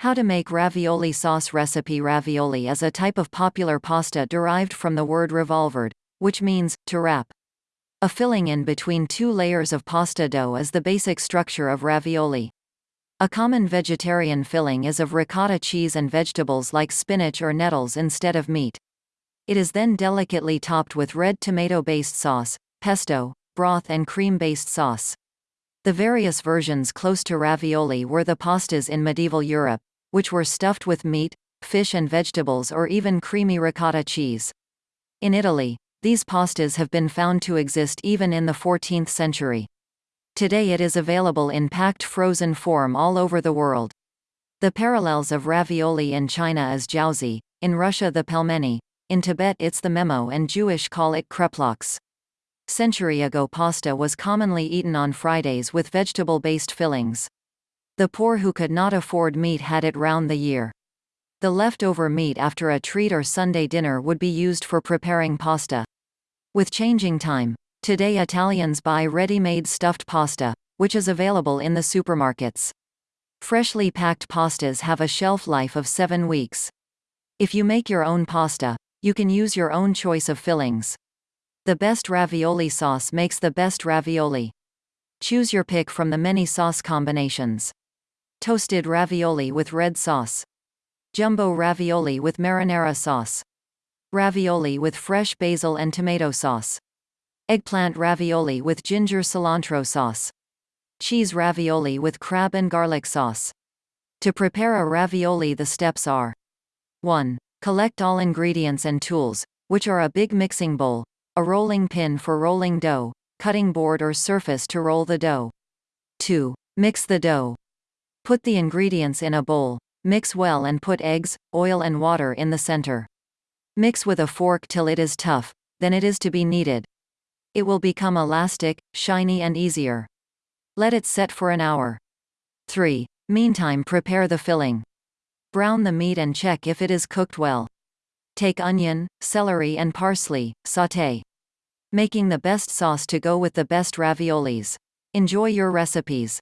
How to make ravioli sauce recipe Ravioli is a type of popular pasta derived from the word riavvolgere, which means, to wrap. A filling in between two layers of pasta dough is the basic structure of ravioli. A common vegetarian filling is of ricotta cheese and vegetables like spinach or nettles instead of meat. It is then delicately topped with red tomato-based sauce, pesto, broth and cream-based sauce. The various versions close to ravioli were the pastas in medieval Europe, which were stuffed with meat, fish and vegetables or even creamy ricotta cheese. In Italy, these pastas have been found to exist even in the 14th century. Today it is available in packed frozen form all over the world. The parallels of ravioli in China is jiaozi, in Russia the pelmeni, in Tibet it's the momo and Jewish call it kreplachs. Century ago pasta was commonly eaten on Fridays with vegetable-based fillings. The poor who could not afford meat had it round the year. The leftover meat after a treat or Sunday dinner would be used for preparing pasta. With changing time, today Italians buy ready-made stuffed pasta, which is available in the supermarkets. Freshly packed pastas have a shelf life of 7 weeks. If you make your own pasta, you can use your own choice of fillings. The best ravioli sauce makes the best ravioli. Choose your pick from the many sauce combinations. Toasted ravioli with red sauce. Jumbo ravioli with marinara sauce. Ravioli with fresh basil and tomato sauce. Eggplant ravioli with ginger cilantro sauce. Cheese ravioli with crab and garlic sauce. To prepare a ravioli the steps are 1. Collect all ingredients and tools, which are a big mixing bowl, a rolling pin for rolling dough, cutting board or surface to roll the dough. 2. Mix the dough. Put the ingredients in a bowl, mix well and put eggs, oil and water in the center. Mix with a fork till it is tough, then it is to be kneaded. It will become elastic, shiny and easier. Let it set for an hour. 3. Meantime prepare the filling. Brown the meat and check if it is cooked well. Take onion, celery and parsley, sauté. Making the best sauce to go with the best raviolis. Enjoy your recipes.